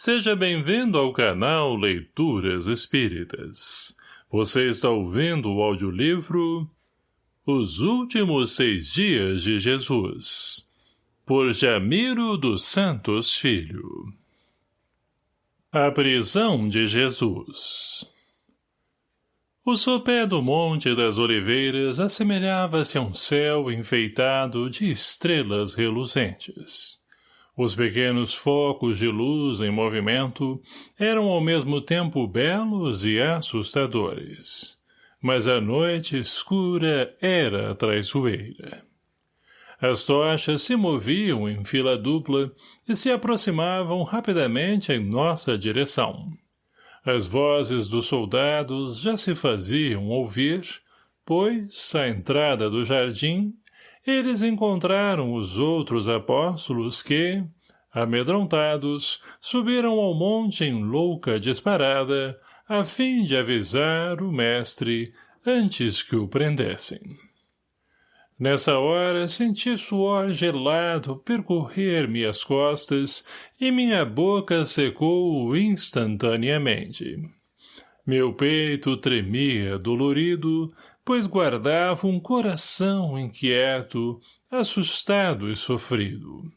Seja bem-vindo ao canal Leituras Espíritas. Você está ouvindo o audiolivro Os Últimos Seis Dias de Jesus, por Jamiro dos Santos Filho. A Prisão de Jesus O sopé do Monte das Oliveiras assemelhava-se a um céu enfeitado de estrelas reluzentes. Os pequenos focos de luz em movimento eram ao mesmo tempo belos e assustadores. Mas a noite escura era traiçoeira. As tochas se moviam em fila dupla e se aproximavam rapidamente em nossa direção. As vozes dos soldados já se faziam ouvir, pois, à entrada do jardim, eles encontraram os outros apóstolos que, amedrontados, subiram ao monte em louca disparada, a fim de avisar o mestre antes que o prendessem. Nessa hora senti suor gelado percorrer-me as costas e minha boca secou instantaneamente. Meu peito tremia dolorido pois guardava um coração inquieto, assustado e sofrido.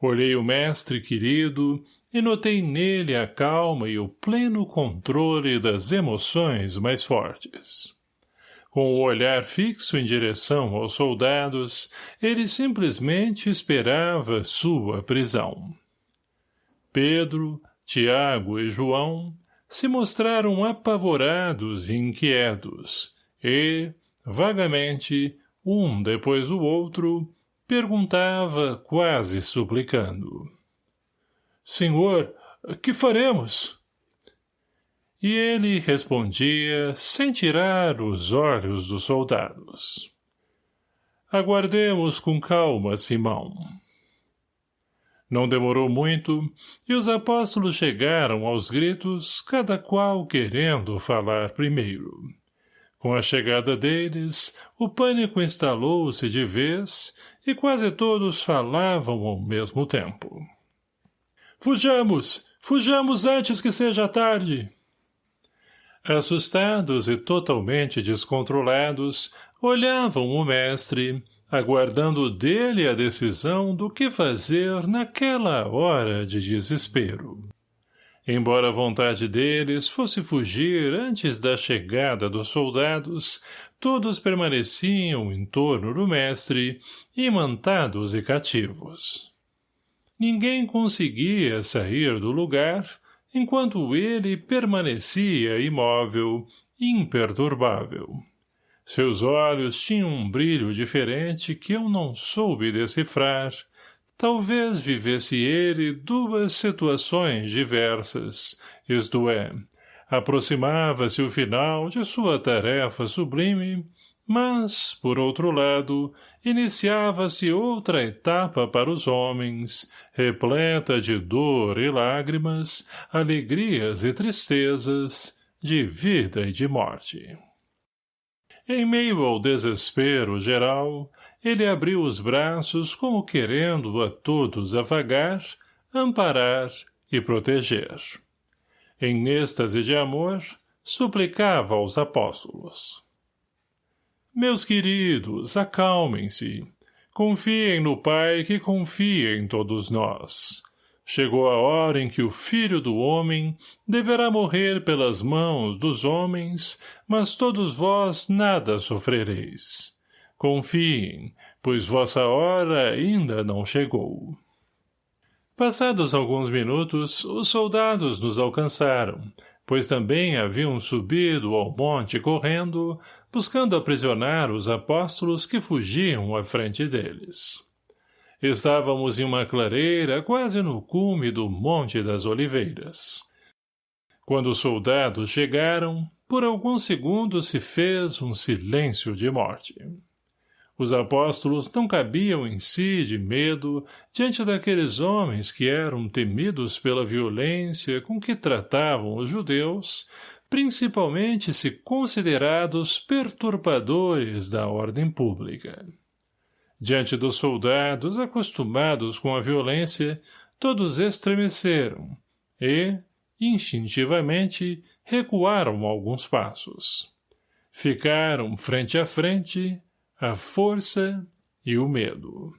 Olhei o mestre querido e notei nele a calma e o pleno controle das emoções mais fortes. Com o olhar fixo em direção aos soldados, ele simplesmente esperava sua prisão. Pedro, Tiago e João se mostraram apavorados e inquietos, e, vagamente, um depois do outro, perguntava quase suplicando. Senhor, que faremos? E ele respondia sem tirar os olhos dos soldados. Aguardemos com calma, Simão. Não demorou muito, e os apóstolos chegaram aos gritos, cada qual querendo falar primeiro. Com a chegada deles, o pânico instalou-se de vez e quase todos falavam ao mesmo tempo. Fujamos! Fujamos antes que seja tarde! Assustados e totalmente descontrolados, olhavam o mestre, aguardando dele a decisão do que fazer naquela hora de desespero. Embora a vontade deles fosse fugir antes da chegada dos soldados, todos permaneciam em torno do mestre, imantados e cativos. Ninguém conseguia sair do lugar, enquanto ele permanecia imóvel, imperturbável. Seus olhos tinham um brilho diferente que eu não soube decifrar, Talvez vivesse ele duas situações diversas, isto é, aproximava-se o final de sua tarefa sublime, mas, por outro lado, iniciava-se outra etapa para os homens, repleta de dor e lágrimas, alegrias e tristezas, de vida e de morte. Em meio ao desespero geral, ele abriu os braços como querendo a todos afagar, amparar e proteger. Em êxtase de amor, suplicava aos apóstolos. Meus queridos, acalmem-se. Confiem no Pai que confia em todos nós. Chegou a hora em que o Filho do Homem deverá morrer pelas mãos dos homens, mas todos vós nada sofrereis. Confiem, pois vossa hora ainda não chegou. Passados alguns minutos, os soldados nos alcançaram, pois também haviam subido ao monte correndo, buscando aprisionar os apóstolos que fugiam à frente deles. Estávamos em uma clareira quase no cume do Monte das Oliveiras. Quando os soldados chegaram, por alguns segundos se fez um silêncio de morte. Os apóstolos não cabiam em si de medo diante daqueles homens que eram temidos pela violência com que tratavam os judeus, principalmente se considerados perturbadores da ordem pública. Diante dos soldados acostumados com a violência, todos estremeceram, e, instintivamente, recuaram alguns passos. Ficaram frente a frente a força e o medo.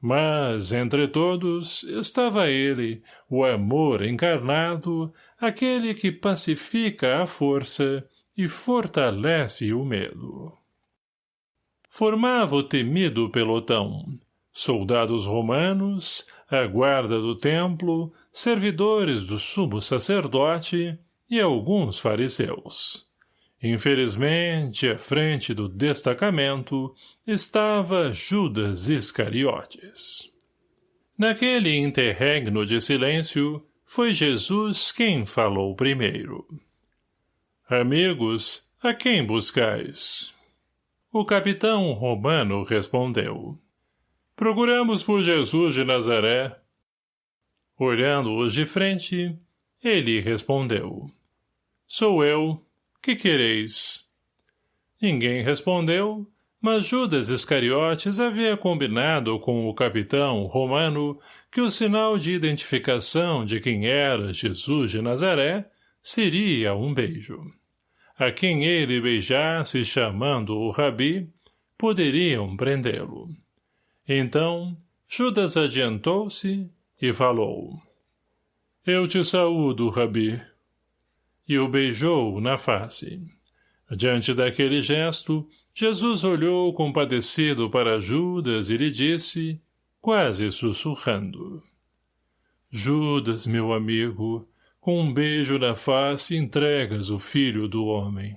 Mas, entre todos, estava ele, o amor encarnado, aquele que pacifica a força e fortalece o medo. Formava o temido pelotão, soldados romanos, a guarda do templo, servidores do sumo sacerdote e alguns fariseus. Infelizmente, à frente do destacamento, estava Judas Iscariotes. Naquele interregno de silêncio, foi Jesus quem falou primeiro. Amigos, a quem buscais? O capitão romano respondeu. Procuramos por Jesus de Nazaré. Olhando-os de frente, ele respondeu. Sou eu, que quereis? Ninguém respondeu, mas Judas Iscariotes havia combinado com o capitão romano que o sinal de identificação de quem era Jesus de Nazaré seria um beijo. A quem ele beijasse chamando o rabi, poderiam prendê-lo. Então, Judas adiantou-se e falou. Eu te saúdo, rabi e o beijou na face. Diante daquele gesto, Jesus olhou compadecido para Judas e lhe disse, quase sussurrando. Judas, meu amigo, com um beijo na face entregas o filho do homem.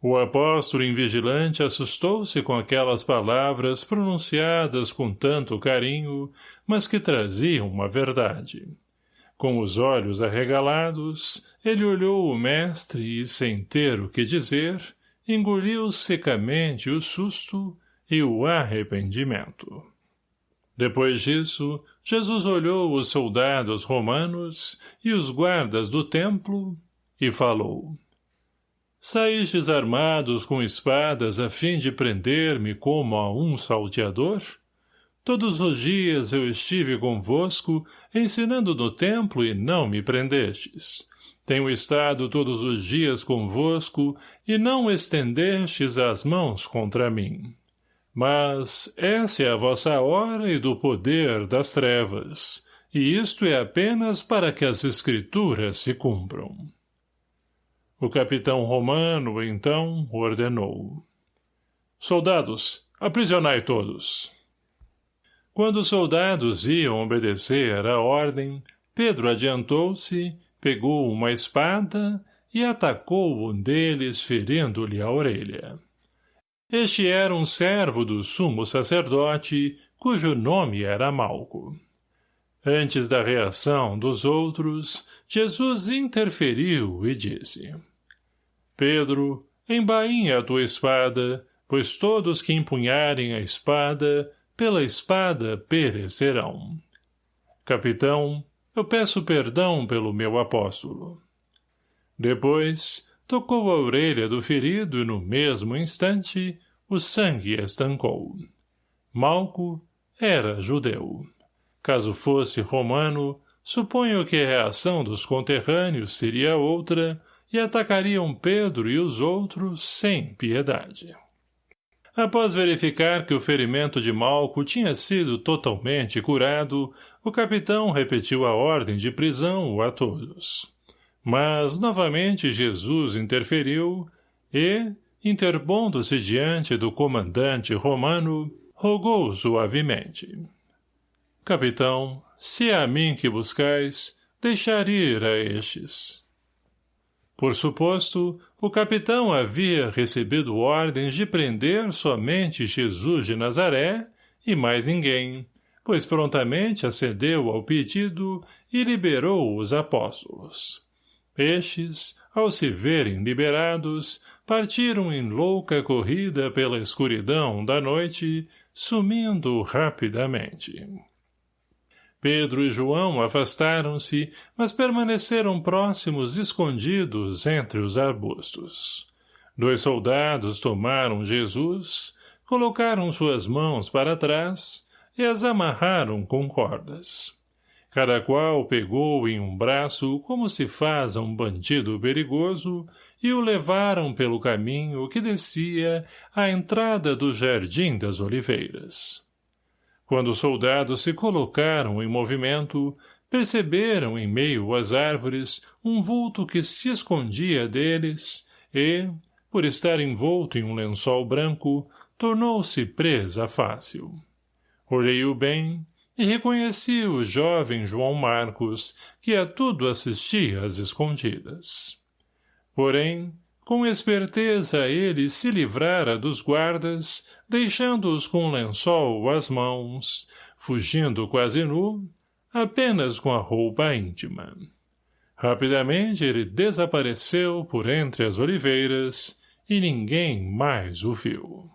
O apóstolo invigilante assustou-se com aquelas palavras pronunciadas com tanto carinho, mas que traziam uma verdade. Com os olhos arregalados, ele olhou o mestre e, sem ter o que dizer, engoliu secamente o susto e o arrependimento. Depois disso, Jesus olhou os soldados romanos e os guardas do templo e falou. Saístes armados com espadas a fim de prender-me como a um salteador? — Todos os dias eu estive convosco, ensinando no templo e não me prendestes. Tenho estado todos os dias convosco e não estendestes as mãos contra mim. Mas essa é a vossa hora e do poder das trevas, e isto é apenas para que as escrituras se cumpram. O capitão romano, então, ordenou. Soldados, aprisionai todos. Quando os soldados iam obedecer à ordem, Pedro adiantou-se, pegou uma espada e atacou um deles ferindo-lhe a orelha. Este era um servo do sumo sacerdote, cujo nome era Malco. Antes da reação dos outros, Jesus interferiu e disse, Pedro, embainha a tua espada, pois todos que empunharem a espada pela espada perecerão. Capitão, eu peço perdão pelo meu apóstolo. Depois, tocou a orelha do ferido e no mesmo instante, o sangue estancou. Malco era judeu. Caso fosse romano, suponho que a reação dos conterrâneos seria outra e atacariam Pedro e os outros sem piedade. Após verificar que o ferimento de Malco tinha sido totalmente curado, o capitão repetiu a ordem de prisão a todos. Mas, novamente, Jesus interferiu e, interpondo-se diante do comandante romano, rogou suavemente. Capitão, se é a mim que buscais, deixar ir a estes. Por suposto, o capitão havia recebido ordens de prender somente Jesus de Nazaré e mais ninguém, pois prontamente acedeu ao pedido e liberou os apóstolos. Estes, ao se verem liberados, partiram em louca corrida pela escuridão da noite, sumindo rapidamente. Pedro e João afastaram-se, mas permaneceram próximos escondidos entre os arbustos. Dois soldados tomaram Jesus, colocaram suas mãos para trás e as amarraram com cordas. Cada qual pegou em um braço como se faz a um bandido perigoso e o levaram pelo caminho que descia à entrada do Jardim das Oliveiras. Quando os soldados se colocaram em movimento, perceberam em meio às árvores um vulto que se escondia deles e, por estar envolto em um lençol branco, tornou-se presa fácil. Olhei-o bem e reconheci o jovem João Marcos, que a tudo assistia às escondidas. Porém, com esperteza ele se livrara dos guardas, deixando-os com o lençol às mãos, fugindo quase nu, apenas com a roupa íntima. Rapidamente ele desapareceu por entre as oliveiras e ninguém mais o viu.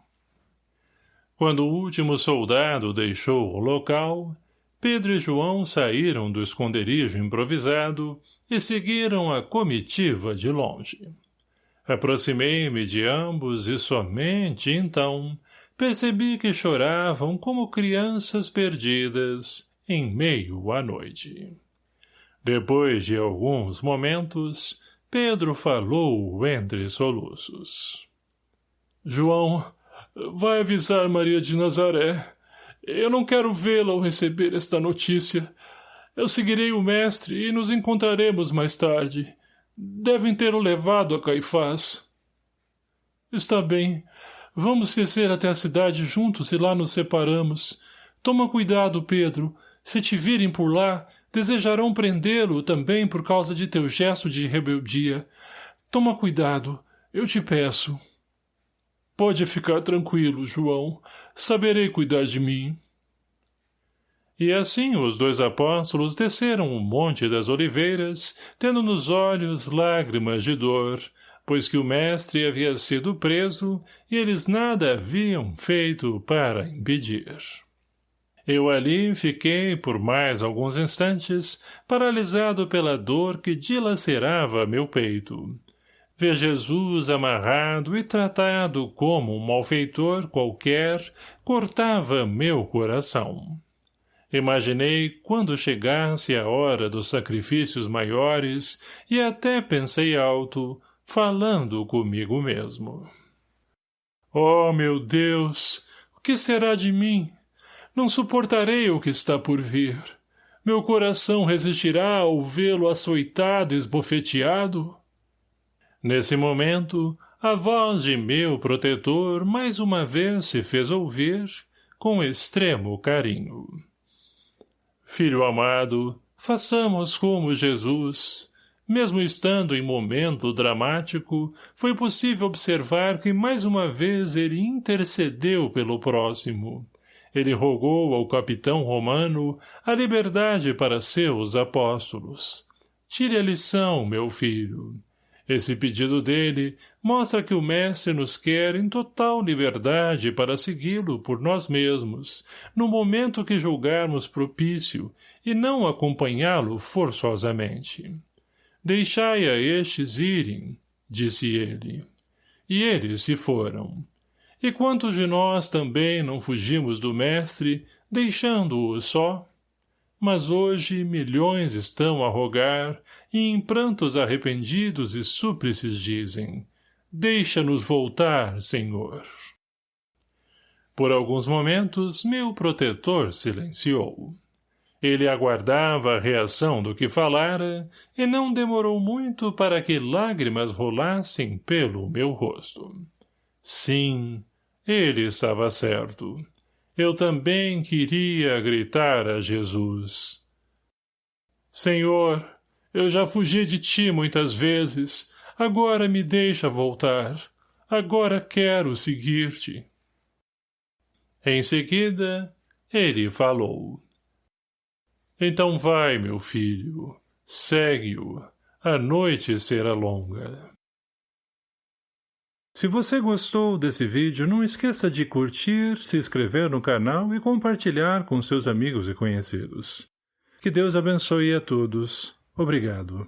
Quando o último soldado deixou o local, Pedro e João saíram do esconderijo improvisado e seguiram a comitiva de longe. Aproximei-me de ambos e somente então percebi que choravam como crianças perdidas em meio à noite. Depois de alguns momentos, Pedro falou entre soluços. — João, vai avisar Maria de Nazaré. Eu não quero vê-la ao receber esta notícia. Eu seguirei o mestre e nos encontraremos mais tarde. Devem ter o levado a Caifás. Está bem. Vamos descer até a cidade juntos e lá nos separamos. Toma cuidado, Pedro. Se te virem por lá, desejarão prendê-lo também por causa de teu gesto de rebeldia. Toma cuidado, eu te peço. Pode ficar tranquilo, João. Saberei cuidar de mim. E assim os dois apóstolos desceram o monte das oliveiras, tendo nos olhos lágrimas de dor, pois que o mestre havia sido preso e eles nada haviam feito para impedir. Eu ali fiquei por mais alguns instantes, paralisado pela dor que dilacerava meu peito. Ver Jesus amarrado e tratado como um malfeitor qualquer cortava meu coração. Imaginei quando chegasse a hora dos sacrifícios maiores e até pensei alto, falando comigo mesmo. Oh, meu Deus, o que será de mim? Não suportarei o que está por vir. Meu coração resistirá ao vê-lo açoitado e esbofeteado? Nesse momento, a voz de meu protetor mais uma vez se fez ouvir, com extremo carinho. Filho amado, façamos como Jesus. Mesmo estando em momento dramático, foi possível observar que mais uma vez ele intercedeu pelo próximo, ele rogou ao capitão romano a liberdade para seus apóstolos. Tire a lição, meu filho. Esse pedido dele mostra que o mestre nos quer em total liberdade para segui-lo por nós mesmos, no momento que julgarmos propício, e não acompanhá-lo forçosamente. Deixai a estes irem, disse ele. E eles se foram. E quantos de nós também não fugimos do mestre, deixando-o só? Mas hoje milhões estão a rogar, e em prantos arrependidos e súplices dizem, Deixa-nos voltar, Senhor. Por alguns momentos, meu protetor silenciou. Ele aguardava a reação do que falara, e não demorou muito para que lágrimas rolassem pelo meu rosto. Sim, ele estava certo. Eu também queria gritar a Jesus. Senhor, eu já fugi de ti muitas vezes, agora me deixa voltar. Agora quero seguir-te. Em seguida, ele falou. Então vai, meu filho, segue-o. A noite será longa. Se você gostou desse vídeo, não esqueça de curtir, se inscrever no canal e compartilhar com seus amigos e conhecidos. Que Deus abençoe a todos. Obrigado.